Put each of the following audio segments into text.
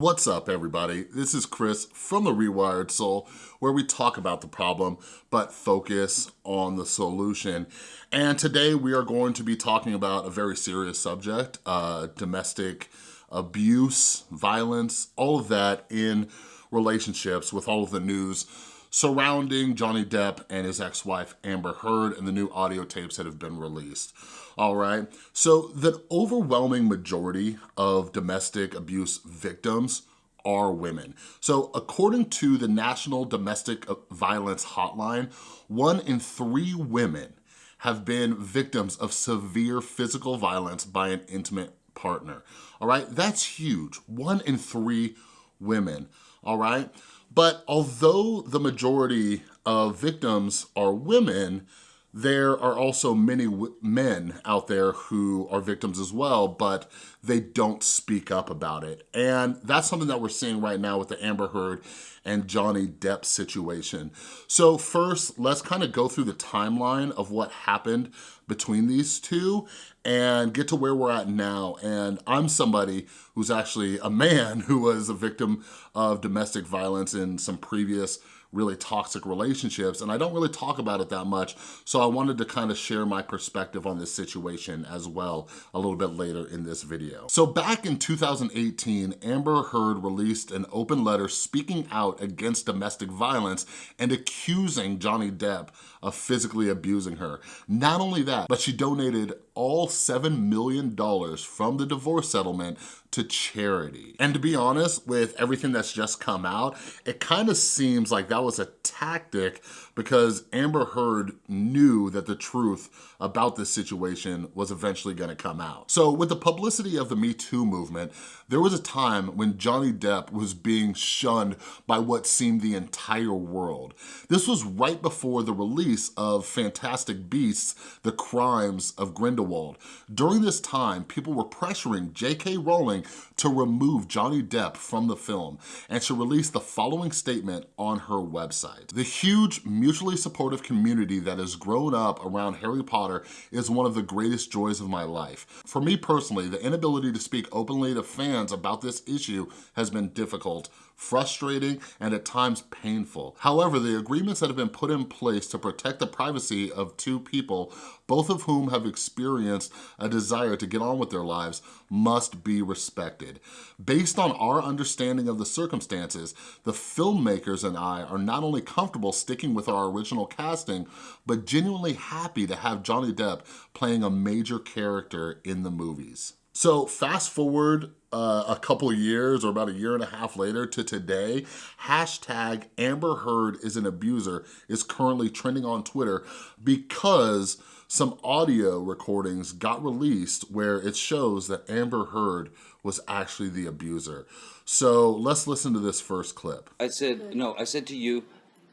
What's up everybody? This is Chris from The Rewired Soul where we talk about the problem but focus on the solution. And today we are going to be talking about a very serious subject, uh, domestic abuse, violence, all of that in relationships with all of the news surrounding Johnny Depp and his ex-wife Amber Heard and the new audio tapes that have been released. All right, so the overwhelming majority of domestic abuse victims are women. So according to the National Domestic Violence Hotline, one in three women have been victims of severe physical violence by an intimate partner. All right, that's huge. One in three women, all right? But although the majority of victims are women, there are also many men out there who are victims as well, but they don't speak up about it. And that's something that we're seeing right now with the Amber Heard and Johnny Depp situation. So first, let's kind of go through the timeline of what happened between these two and get to where we're at now. And I'm somebody who's actually a man who was a victim of domestic violence in some previous really toxic relationships and I don't really talk about it that much so I wanted to kind of share my perspective on this situation as well a little bit later in this video. So back in 2018 Amber Heard released an open letter speaking out against domestic violence and accusing Johnny Depp of physically abusing her. Not only that, but she donated all $7 million from the divorce settlement to charity. And to be honest, with everything that's just come out, it kind of seems like that was a tactic because Amber Heard knew that the truth about this situation was eventually gonna come out. So with the publicity of the Me Too movement, there was a time when Johnny Depp was being shunned by what seemed the entire world. This was right before the release of Fantastic Beasts, The Crimes of Grindelwald. During this time, people were pressuring J.K. Rowling to remove Johnny Depp from the film, and she released the following statement on her website. The huge mutually supportive community that has grown up around Harry Potter is one of the greatest joys of my life. For me personally, the inability to speak openly to fans about this issue has been difficult, frustrating, and at times painful. However, the agreements that have been put in place to protect the privacy of two people, both of whom have experienced a desire to get on with their lives, must be respected. Based on our understanding of the circumstances, the filmmakers and I are not only comfortable sticking with our original casting, but genuinely happy to have Johnny Depp playing a major character in the movies. So fast forward uh, a couple years or about a year and a half later to today, hashtag Amber Heard is an abuser is currently trending on Twitter because some audio recordings got released where it shows that Amber Heard was actually the abuser. So let's listen to this first clip. I said, no, I said to you,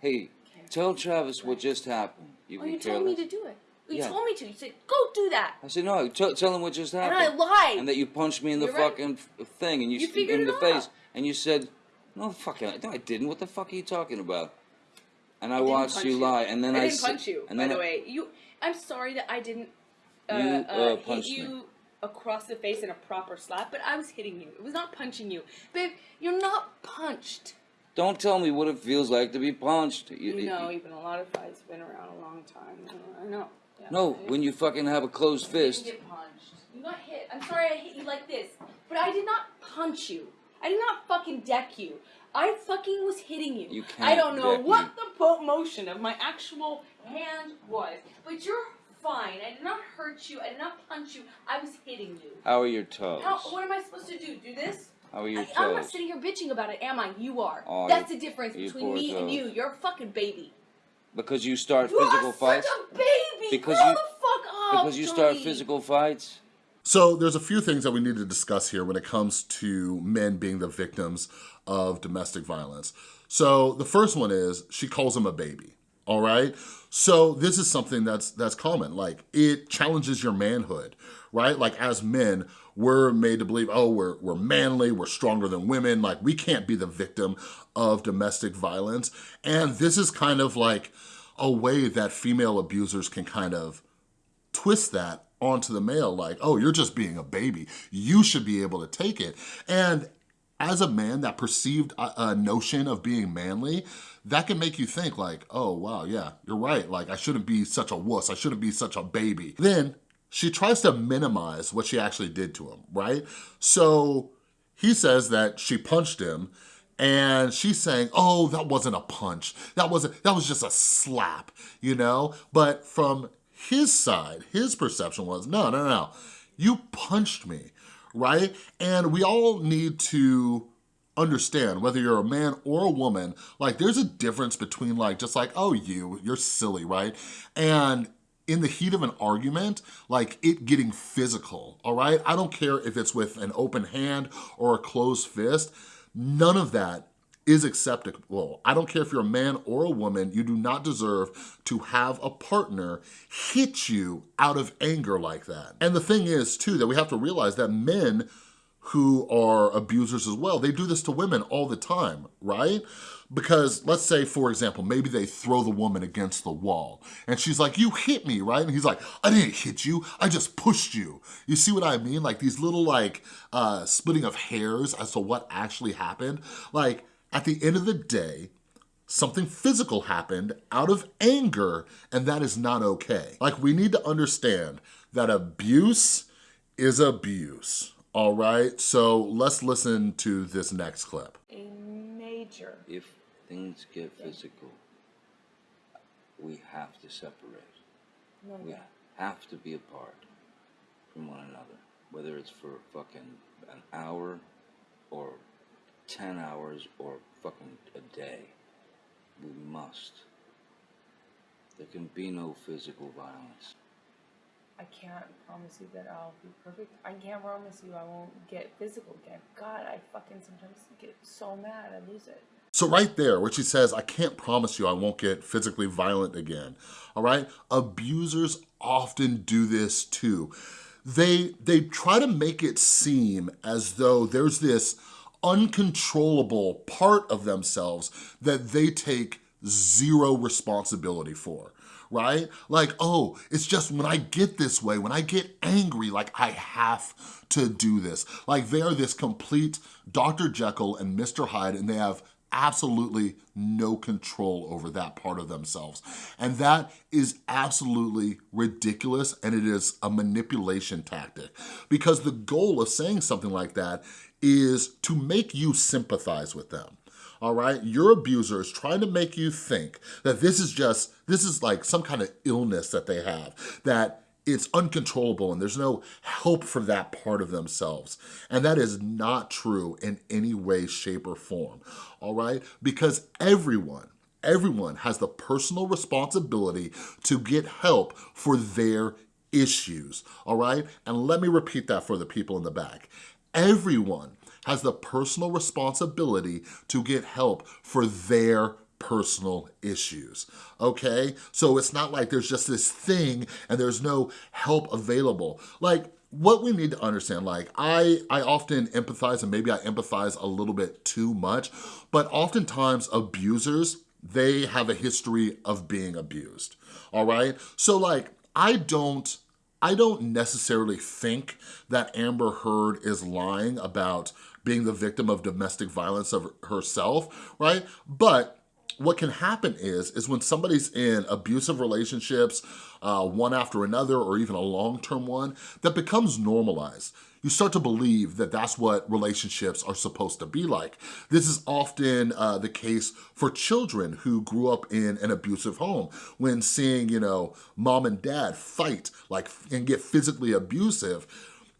hey, tell Travis what just happened. You, oh, you told me to do it. You Yeah. told me to. You said, go do that. I said, no, tell tell him what just happened. And. I lied. And that you punched me in the You're fucking f- thing and you, You st- in the out. face. And you said, no, fucking, no, I didn't. What the fuck are you talking about? And I, I watched you lie. And then I I, didn't s- punch you, and by the way. You. I'm sorry that I didn't uh, You, uh, uh, hit you me. across the face in a proper slap, but I was hitting you. It was not punching you. Babe, you're not punched. Don't tell me what it feels like to be punched. You, You you- know, even a lot of fights have been around a long time. I know. No, when you fucking have a closed fist. get punched. You got hit. I'm sorry I hit you like this, but I did not punch you. I did not fucking deck you. I fucking was hitting you. You I can't I don't know what me. the po- motion of my actual hand was, but you're fine. I did not hurt you. I did not punch you. I was hitting you. How are your toes? How, what am I supposed to do? Do this? How are your I, I'm not sitting here bitching about it, am I? You are. Oh, That's the difference between me and you. You're a fucking baby. Because you start You physical fights? such a baby. Because Grow you- the fuck up, Because you start physical fights? So there's a few things that we need to discuss here when it comes to men being the victims of domestic violence. So the first one is she calls him a baby, all right? So this is something that's that's common. Like it challenges your manhood, right? Like as men, we're made to believe, oh, we're, we're manly, we're stronger than women, like we can't be the victim of domestic violence. And this is kind of like a way that female abusers can kind of twist that onto the male like, oh, you're just being a baby. You should be able to take it. And as a man, that perceived uh, notion of being manly, that can make you think like, oh, wow, yeah, you're right. Like, I shouldn't be such a wuss. I shouldn't be such a baby. Then she tries to minimize what she actually did to him, right? So he says that she punched him and she's saying, oh, that wasn't a punch. That wasn't, that was just a slap, you know? But from his side, his perception was, no, no, no, you punched me, right? And we all need to understand whether you're a man or a woman like there's a difference between like just like oh you you're silly right and in the heat of an argument, like it getting physical, all right? I don't care if it's with an open hand or a closed fist, none of that is acceptable. I don't care if you're a man or a woman, you do not deserve to have a partner hit you out of anger like that. And the thing is too, that we have to realize that men who are abusers as well, they do this to women all the time, right? Because let's say, for example, maybe they throw the woman against the wall and she's like, you hit me, right? And he's like, I didn't hit you, I just pushed you. You see what I mean? Like these little like uh, splitting of hairs as to what actually happened. Like at the end of the day, something physical happened out of anger and that is not okay. Like we need to understand that abuse is abuse, all right? So let's listen to this next clip. A major. If things get physical, we have to separate. No, We yeah. have to be apart from one another. Whether it's for fucking an hour or 10 hours or fucking a day. We must. There can be no physical violence. I can't promise you that I'll be perfect. I can't promise you I won't get physical again. God, I fucking sometimes get so mad I lose it. So right there, where she says, I can't promise you I won't get physically violent again, all right? Abusers often do this too. They, they try to make it seem as though there's this uncontrollable part of themselves that they take zero responsibility for right? Like, oh, it's just when I get this way, when I get angry, like I have to do this. Like they are this complete Dr. Jekyll and Mr. Hyde and they have absolutely no control over that part of themselves. And that is absolutely ridiculous and it is a manipulation tactic because the goal of saying something like that is to make you sympathize with them all right? Your abuser is trying to make you think that this is just, this is like some kind of illness that they have, that it's uncontrollable and there's no help for that part of themselves. And that is not true in any way, shape, or form, all right? Because everyone, everyone has the personal responsibility to get help for their issues, all right? And let me repeat that for the people in the back. Everyone has the personal responsibility to get help for their personal issues, okay? So it's not like there's just this thing and there's no help available. Like, what we need to understand, like I, I often empathize and maybe I empathize a little bit too much, but oftentimes abusers, they have a history of being abused, all right? So like, I don't, I don't necessarily think that Amber Heard is lying about being the victim of domestic violence of herself, right? But what can happen is, is when somebody's in abusive relationships, uh, one after another, or even a long-term one, that becomes normalized. You start to believe that that's what relationships are supposed to be like. This is often uh, the case for children who grew up in an abusive home. When seeing, you know, mom and dad fight like and get physically abusive,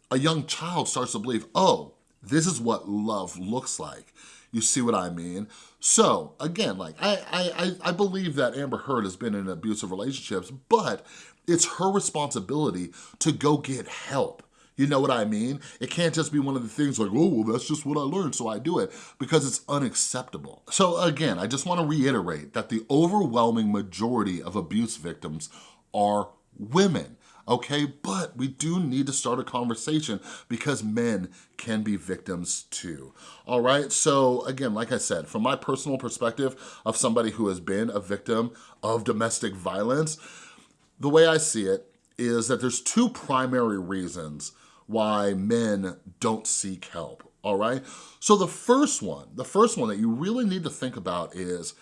a young child starts to believe, oh, this is what love looks like. You see what I mean? So again, like I, I, I believe that Amber Heard has been in abusive relationships, but it's her responsibility to go get help. You know what I mean? It can't just be one of the things like, oh, well, that's just what I learned, so I do it, because it's unacceptable. So again, I just wanna reiterate that the overwhelming majority of abuse victims are women okay? But we do need to start a conversation because men can be victims too, all right? So again, like I said, from my personal perspective of somebody who has been a victim of domestic violence, the way I see it is that there's two primary reasons why men don't seek help all right? So the first one, the first one that you really need to think about is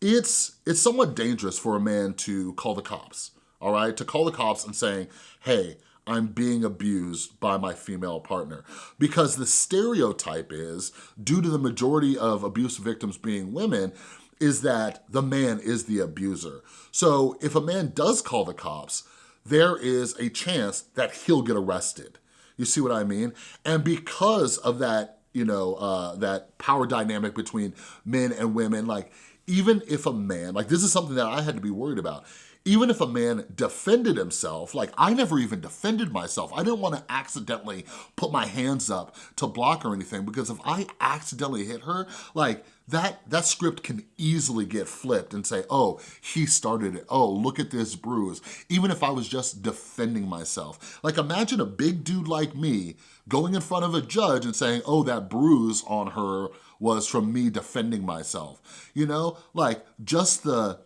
it's, it's somewhat dangerous for a man to call the cops, all right? To call the cops and saying, hey, I'm being abused by my female partner. Because the stereotype is, due to the majority of abuse victims being women, is that the man is the abuser. So if a man does call the cops, there is a chance that he'll get arrested. You see what I mean? And because of that, you know, uh, that power dynamic between men and women, like even if a man, like this is something that I had to be worried about, even if a man defended himself, like I never even defended myself. I didn't wanna accidentally put my hands up to block or anything because if I accidentally hit her, like that, that script can easily get flipped and say, oh, he started it. Oh, look at this bruise. Even if I was just defending myself. Like imagine a big dude like me going in front of a judge and saying, oh, that bruise on her was from me defending myself. You know, like just the,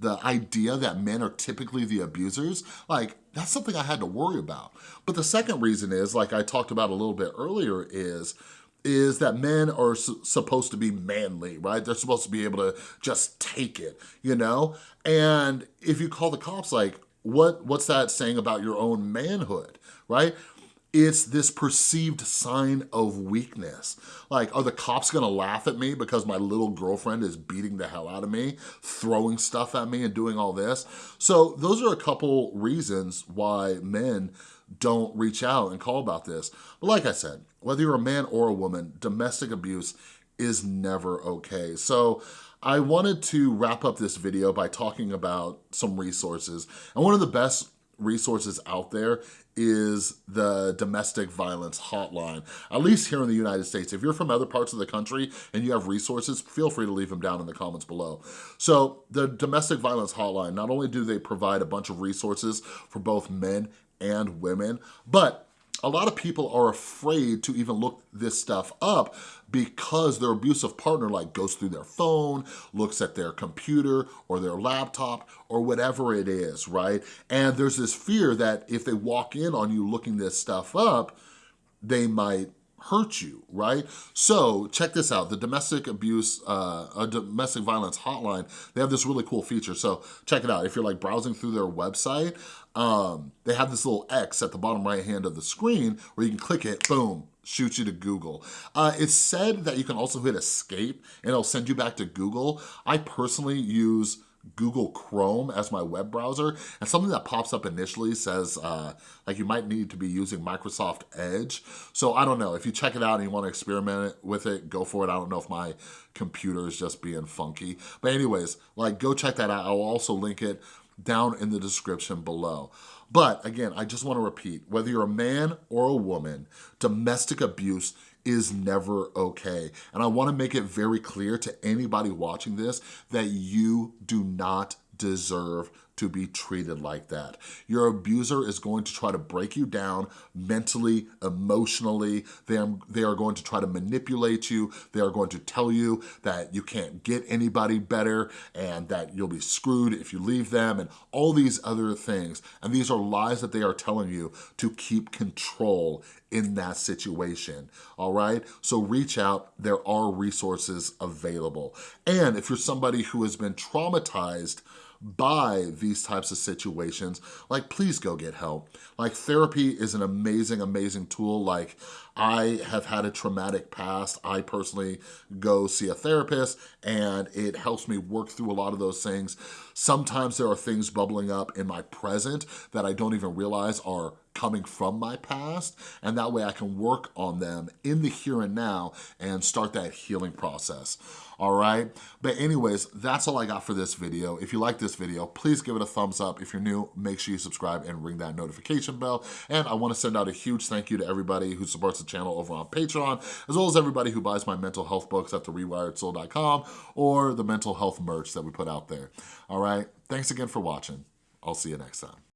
the, idea that men are typically the abusers, like that's something I had to worry about. But the second reason is, like I talked about a little bit earlier, is is that men are supposed to be manly, right? They're supposed to be able to just take it, you know? And if you call the cops, like, what what's that saying about your own manhood, right? It's this perceived sign of weakness. Like, are the cops gonna laugh at me because my little girlfriend is beating the hell out of me, throwing stuff at me and doing all this? So those are a couple reasons why men don't reach out and call about this. But like I said, whether you're a man or a woman, domestic abuse is never okay. So I wanted to wrap up this video by talking about some resources. And one of the best resources out there is the domestic violence hotline, at least here in the United States. If you're from other parts of the country and you have resources, feel free to leave them down in the comments below. So the domestic violence hotline, not only do they provide a bunch of resources for both men and women. But a lot of people are afraid to even look this stuff up because their abusive partner like goes through their phone, looks at their computer or their laptop or whatever it is, right? And there's this fear that if they walk in on you looking this stuff up, they might hurt you, right? So check this out, the domestic abuse, uh, a domestic violence hotline, they have this really cool feature. So check it out. If you're like browsing through their website, um, they have this little X at the bottom right hand of the screen where you can click it, boom, shoots you to Google. Uh, it's said that you can also hit escape and it'll send you back to Google. I personally use Google Chrome as my web browser and something that pops up initially says uh, like you might need to be using Microsoft Edge. So I don't know, if you check it out and you wanna experiment with it, go for it. I don't know if my computer is just being funky. But anyways, like go check that out. I'll also link it down in the description below. But again, I just wanna repeat, whether you're a man or a woman, domestic abuse is never okay. And I wanna make it very clear to anybody watching this that you do not deserve to be treated like that. Your abuser is going to try to break you down mentally, emotionally. They are, they are going to try to manipulate you. They are going to tell you that you can't get anybody better and that you'll be screwed if you leave them and all these other things. And these are lies that they are telling you to keep control in that situation, all right? So reach out, there are resources available. And if you're somebody who has been traumatized by these types of situations, like please go get help. Like therapy is an amazing, amazing tool. Like I have had a traumatic past. I personally go see a therapist and it helps me work through a lot of those things. Sometimes there are things bubbling up in my present that I don't even realize are coming from my past and that way I can work on them in the here and now and start that healing process all right? But anyways, that's all I got for this video. If you like this video, please give it a thumbs up. If you're new, make sure you subscribe and ring that notification bell. And I wanna send out a huge thank you to everybody who supports the channel over on Patreon, as well as everybody who buys my mental health books at therewiredsoul.com or the mental health merch that we put out there. All right, thanks again for watching. I'll see you next time.